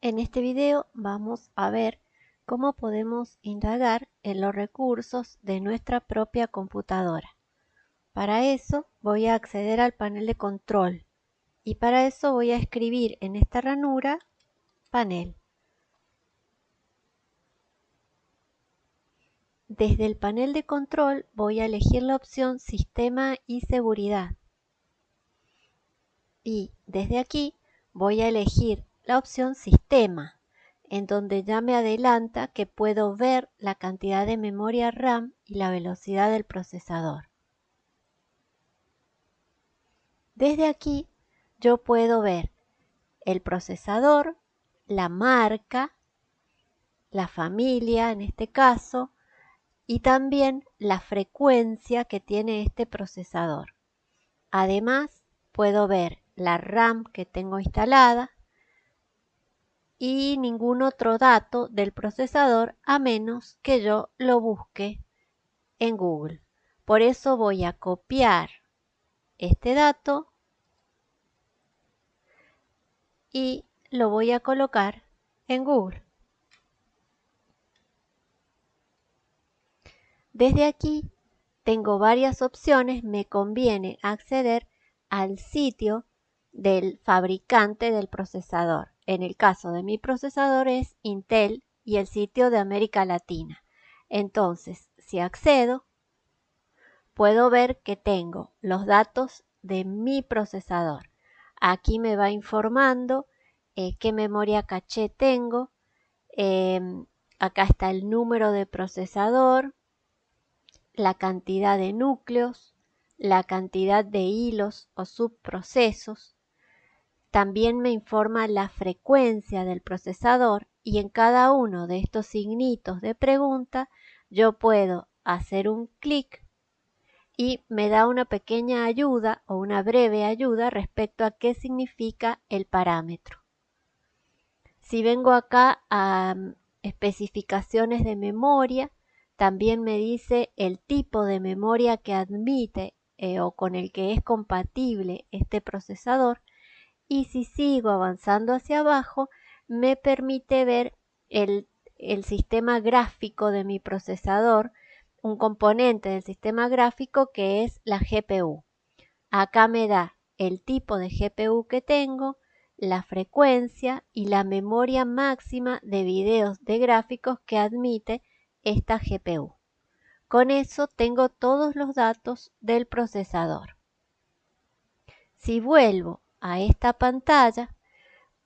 En este video vamos a ver cómo podemos indagar en los recursos de nuestra propia computadora. Para eso voy a acceder al panel de control y para eso voy a escribir en esta ranura panel. Desde el panel de control voy a elegir la opción Sistema y Seguridad. Y desde aquí voy a elegir la opción Sistema, en donde ya me adelanta que puedo ver la cantidad de memoria RAM y la velocidad del procesador. Desde aquí yo puedo ver el procesador, la marca, la familia en este caso, y también la frecuencia que tiene este procesador. Además, puedo ver la RAM que tengo instalada, y ningún otro dato del procesador a menos que yo lo busque en Google. Por eso voy a copiar este dato y lo voy a colocar en Google. Desde aquí tengo varias opciones, me conviene acceder al sitio del fabricante del procesador. En el caso de mi procesador es Intel y el sitio de América Latina. Entonces, si accedo, puedo ver que tengo los datos de mi procesador. Aquí me va informando eh, qué memoria caché tengo. Em, acá está el número de procesador, la cantidad de núcleos, la cantidad de hilos o subprocesos, también me informa la frecuencia del procesador y en cada uno de estos signitos de pregunta yo puedo hacer un clic y me da una pequeña ayuda o una breve ayuda respecto a qué significa el parámetro. Si vengo acá a mm, especificaciones de memoria, también me dice el tipo de memoria que admite eh, o con el que es compatible este procesador y si sigo avanzando hacia abajo me permite ver el, sistema gráfico de mi procesador, un componente del sistema gráfico que es la GPU. Acá me da el tipo de GPU que tengo, la frecuencia y la memoria máxima de videos de gráficos que admite esta GPU. Con eso tengo todos los datos del procesador. Si vuelvo a esta pantalla,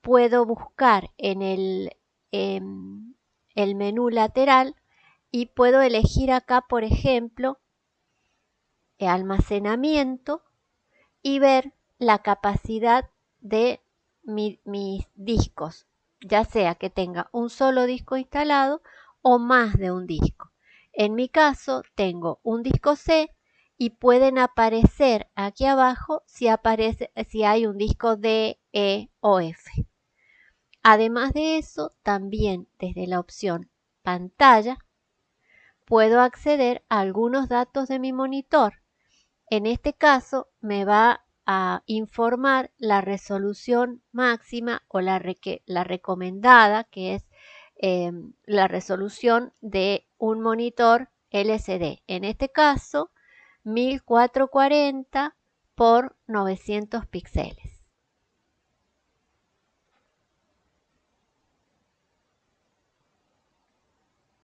puedo buscar en el, em, el menú lateral y puedo elegir acá, por ejemplo, almacenamiento y ver la capacidad de mis discos, ya sea que tenga un solo disco instalado o más de un disco. En mi caso tengo un disco C y pueden aparecer aquí abajo si, aparece, si hay un disco D, E o F. Además de eso, también desde la opción pantalla puedo acceder a algunos datos de mi monitor. En este caso me va a informar la resolución máxima o la, la recomendada, que es em, la resolución de un monitor LCD. En este caso 1440 por 900 píxeles.